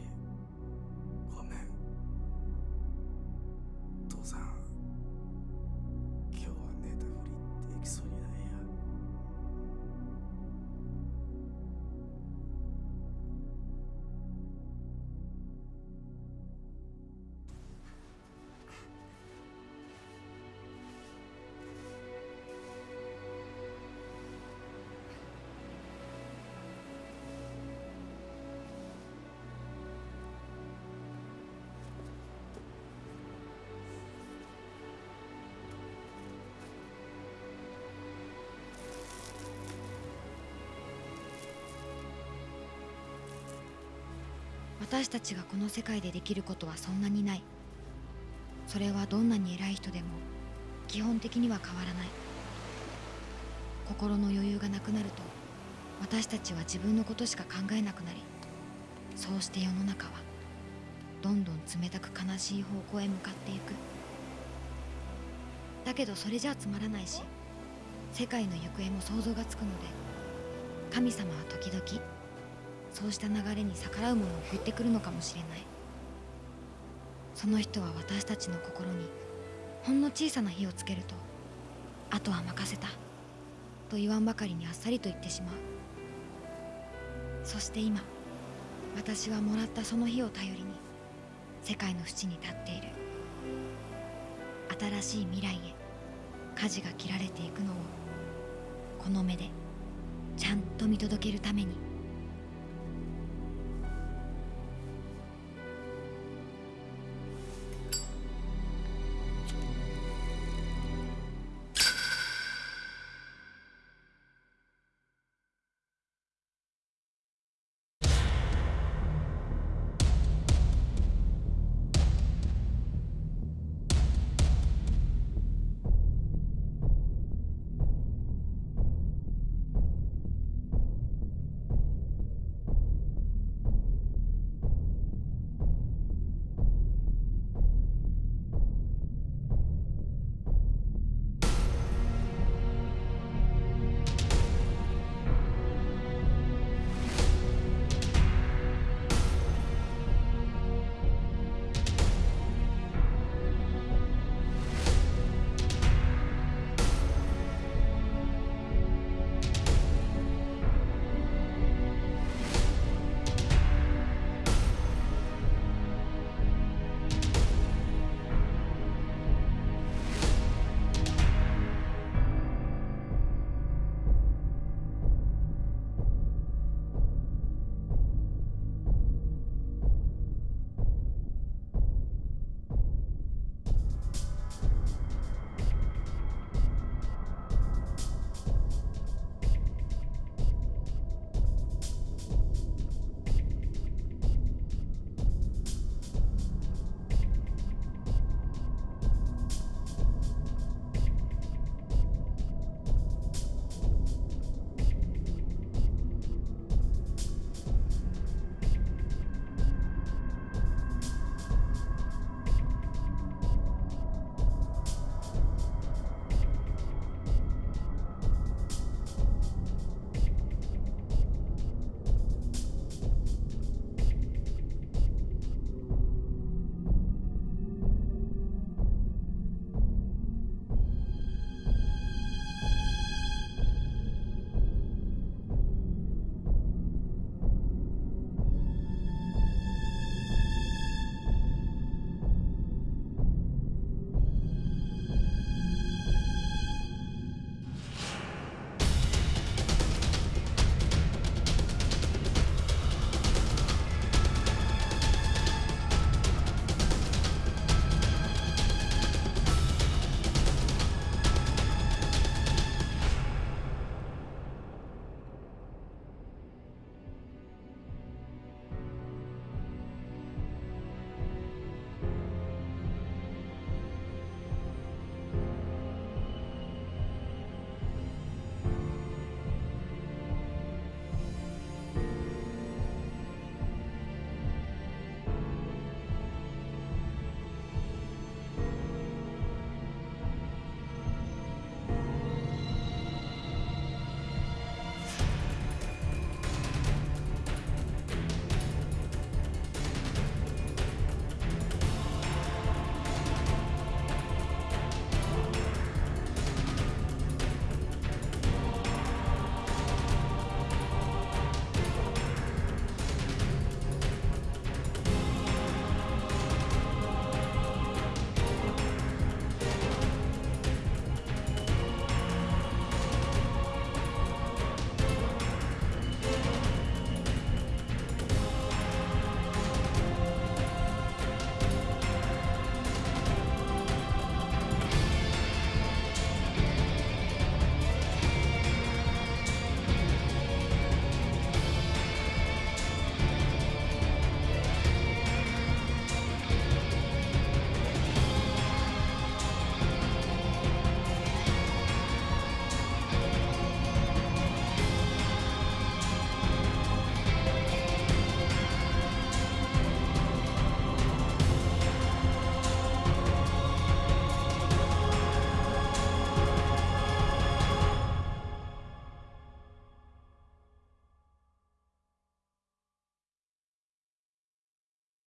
私たちがこの世界でできることはそんなにない。それはどんなに偉い人でも基本的には変わらない。心の余裕がなくなると私たちは自分のことしか考えなくなりそうして世の中はどんどん冷たく悲しい方向へ向かっていく。だけどそれじゃつまらないし世界の行方も想像がつくので神様は時々そうした流れに逆らうものを送ってくるのかもしれない。その人は私たちの心にほんの小さな火をつけるとあとは任せたと言わんばかりにあっさりと言ってしまう。そして今私はもらったその火を頼りに世界の淵に立っている。新しい未来へ舵が切られていくのをこの目でちゃんと見届けるために。